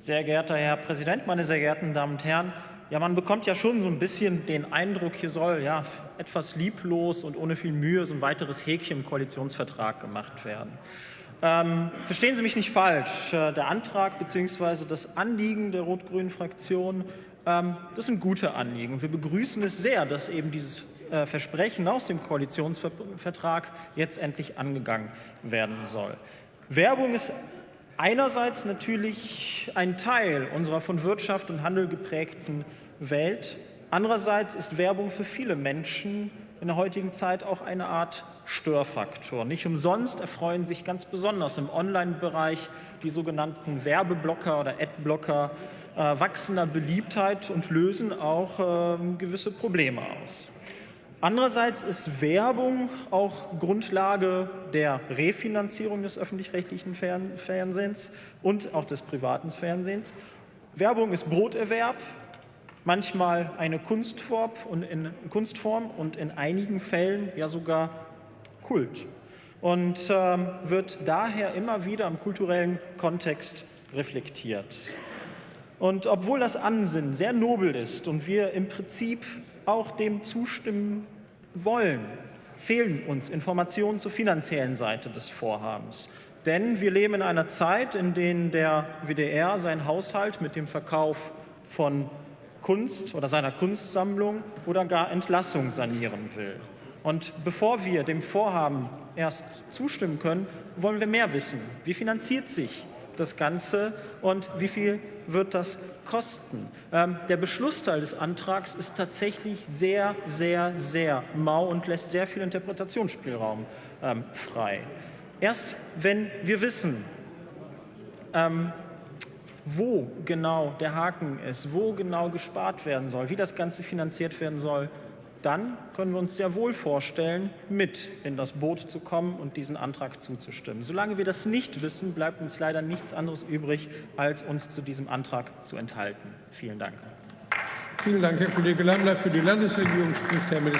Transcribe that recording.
Sehr geehrter Herr Präsident, meine sehr geehrten Damen und Herren! Ja, man bekommt ja schon so ein bisschen den Eindruck, hier soll ja etwas lieblos und ohne viel Mühe so ein weiteres Häkchen im Koalitionsvertrag gemacht werden. Ähm, verstehen Sie mich nicht falsch. Äh, der Antrag bzw. das Anliegen der rot-grünen Fraktion, ähm, das sind gute Anliegen. Wir begrüßen es sehr, dass eben dieses äh, Versprechen aus dem Koalitionsvertrag jetzt endlich angegangen werden soll. Werbung ist einerseits natürlich ein Teil unserer von Wirtschaft und Handel geprägten Welt. Andererseits ist Werbung für viele Menschen in der heutigen Zeit auch eine Art Störfaktor. Nicht umsonst erfreuen sich ganz besonders im Online-Bereich die sogenannten Werbeblocker oder Adblocker äh, wachsender Beliebtheit und lösen auch äh, gewisse Probleme aus. Andererseits ist Werbung auch Grundlage der Refinanzierung des öffentlich-rechtlichen Fernsehens und auch des privaten Fernsehens. Werbung ist Broterwerb, manchmal eine Kunstform und in, Kunstform und in einigen Fällen ja sogar Kult und äh, wird daher immer wieder im kulturellen Kontext reflektiert. Und obwohl das Ansinnen sehr nobel ist und wir im Prinzip auch dem zustimmen wollen, fehlen uns Informationen zur finanziellen Seite des Vorhabens. Denn wir leben in einer Zeit, in der der WDR seinen Haushalt mit dem Verkauf von Kunst oder seiner Kunstsammlung oder gar Entlassung sanieren will. Und bevor wir dem Vorhaben erst zustimmen können, wollen wir mehr wissen. Wie finanziert sich das Ganze und wie viel wird das kosten? Ähm, der Beschlussteil des Antrags ist tatsächlich sehr, sehr, sehr mau und lässt sehr viel Interpretationsspielraum ähm, frei. Erst wenn wir wissen, ähm, wo genau der Haken ist, wo genau gespart werden soll, wie das Ganze finanziert werden soll, dann können wir uns sehr wohl vorstellen, mit in das Boot zu kommen und diesen Antrag zuzustimmen. Solange wir das nicht wissen, bleibt uns leider nichts anderes übrig, als uns zu diesem Antrag zu enthalten. Vielen Dank. Vielen Dank, Herr Kollege Lammler. Für die Landesregierung spricht Herr Minister